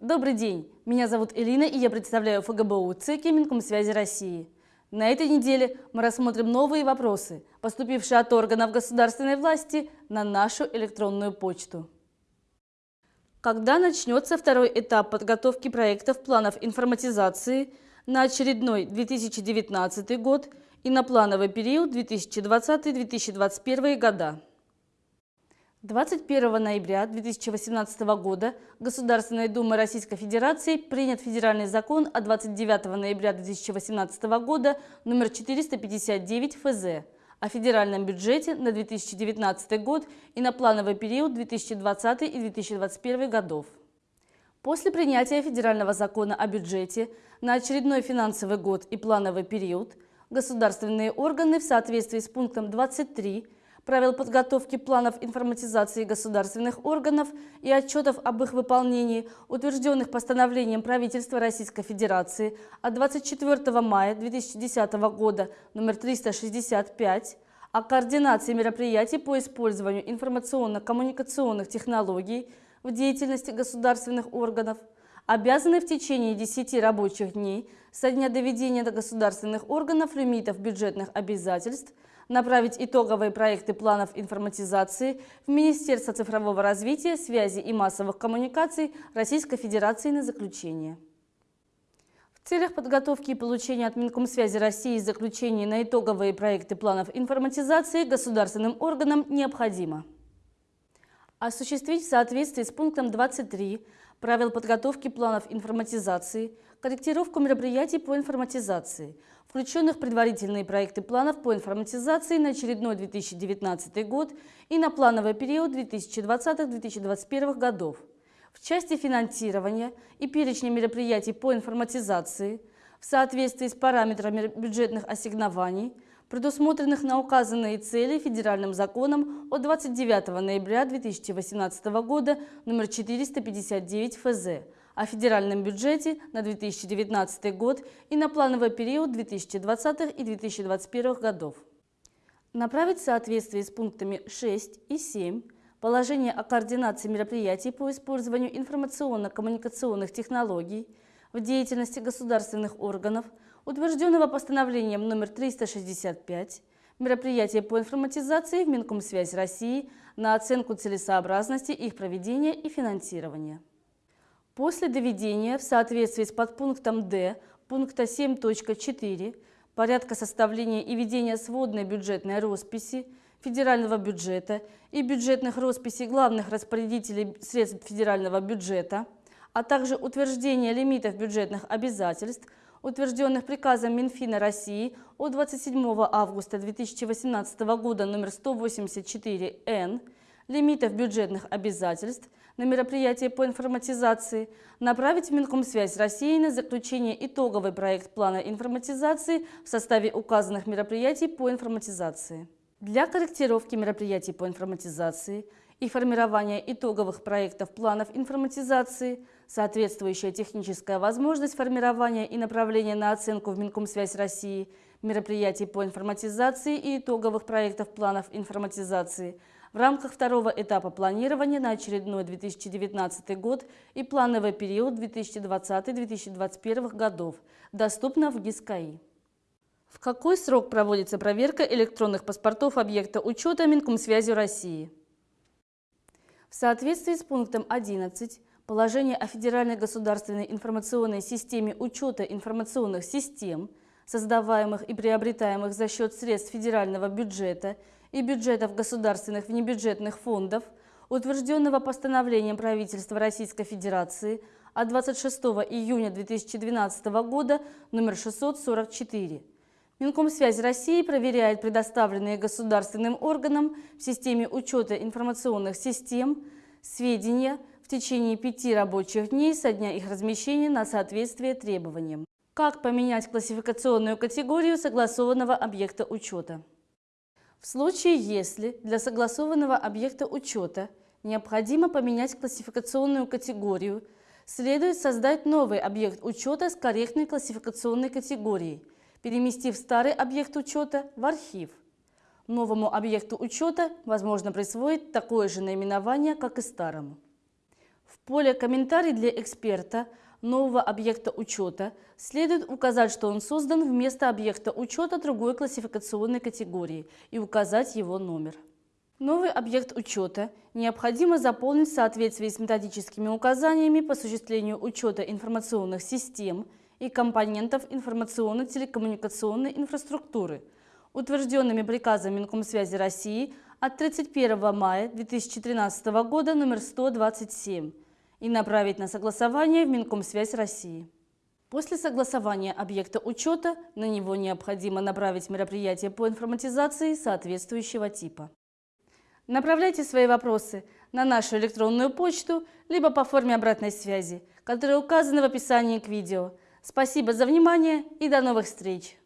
Добрый день, меня зовут Элина и я представляю ФГБУ ЦИКи Минкомсвязи России. На этой неделе мы рассмотрим новые вопросы, поступившие от органов государственной власти на нашу электронную почту. Когда начнется второй этап подготовки проектов планов информатизации на очередной 2019 год и на плановый период 2020-2021 года? 21 ноября 2018 года Государственной Думой Российской Федерации принят федеральный закон от 29 ноября 2018 года номер 459 ФЗ о федеральном бюджете на 2019 год и на плановый период 2020 и 2021 годов. После принятия федерального закона о бюджете на очередной финансовый год и плановый период государственные органы в соответствии с пунктом 23 правил подготовки планов информатизации государственных органов и отчетов об их выполнении, утвержденных постановлением правительства Российской Федерации от 24 мая 2010 года номер 365 о координации мероприятий по использованию информационно-коммуникационных технологий в деятельности государственных органов, обязаны в течение 10 рабочих дней со дня доведения до государственных органов лимитов бюджетных обязательств – направить итоговые проекты планов информатизации в Министерство цифрового развития, связи и массовых коммуникаций Российской Федерации на заключение. В целях подготовки и получения от Минкомсвязи России заключений на итоговые проекты планов информатизации государственным органам необходимо осуществить в соответствии с пунктом 23 правил подготовки планов информатизации, корректировку мероприятий по информатизации, включенных предварительные проекты планов по информатизации на очередной 2019 год и на плановый период 2020-2021 годов, в части финансирования и перечня мероприятий по информатизации в соответствии с параметрами бюджетных ассигнований, предусмотренных на указанные цели федеральным законом от 29 ноября 2018 года номер 459 ФЗ о федеральном бюджете на 2019 год и на плановый период 2020 и 2021 годов. Направить в соответствии с пунктами 6 и 7 положение о координации мероприятий по использованию информационно-коммуникационных технологий в деятельности государственных органов, утвержденного постановлением номер 365, мероприятия по информатизации в Минкомсвязь России на оценку целесообразности их проведения и финансирования. После доведения в соответствии с подпунктом Д пункта 7.4 порядка составления и ведения сводной бюджетной росписи федерального бюджета и бюджетных росписей главных распорядителей средств федерального бюджета, а также утверждения лимитов бюджетных обязательств, утвержденных приказом Минфина России от 27 августа 2018 года номер 184-Н, лимитов бюджетных обязательств на мероприятия по информатизации, направить в Минкомсвязь России на заключение итоговый проект плана информатизации в составе указанных мероприятий по информатизации. Для корректировки мероприятий по информатизации и формирования итоговых проектов планов информатизации соответствующая техническая возможность формирования и направления на оценку в Минкомсвязь России мероприятий по информатизации и итоговых проектов планов информатизации – в рамках второго этапа планирования на очередной 2019 год и плановый период 2020-2021 годов, доступно в ГИСКАИ. В какой срок проводится проверка электронных паспортов объекта учета Минкомсвязи России? В соответствии с пунктом 11 положения о Федеральной государственной информационной системе учета информационных систем, создаваемых и приобретаемых за счет средств федерального бюджета и бюджетов государственных внебюджетных фондов, утвержденного постановлением правительства Российской Федерации от 26 июня 2012 года номер 644. Минкомсвязь России проверяет предоставленные государственным органам в системе учета информационных систем сведения в течение пяти рабочих дней со дня их размещения на соответствие требованиям. Как поменять классификационную категорию согласованного объекта учета? В случае, если для согласованного объекта учета необходимо поменять классификационную категорию, следует создать новый объект учета с корректной классификационной категорией, переместив старый объект учета в архив. Новому объекту учета возможно присвоить такое же наименование, как и старому. В поле «Комментарий для эксперта» нового объекта учета следует указать, что он создан вместо объекта учета другой классификационной категории и указать его номер. Новый объект учета необходимо заполнить в соответствии с методическими указаниями по осуществлению учета информационных систем и компонентов информационно-телекоммуникационной инфраструктуры, утвержденными приказом Минкомсвязи России от 31 мая 2013 года номер 127 и направить на согласование в Минкомсвязь России. После согласования объекта учета на него необходимо направить мероприятие по информатизации соответствующего типа. Направляйте свои вопросы на нашу электронную почту, либо по форме обратной связи, которая указана в описании к видео. Спасибо за внимание и до новых встреч!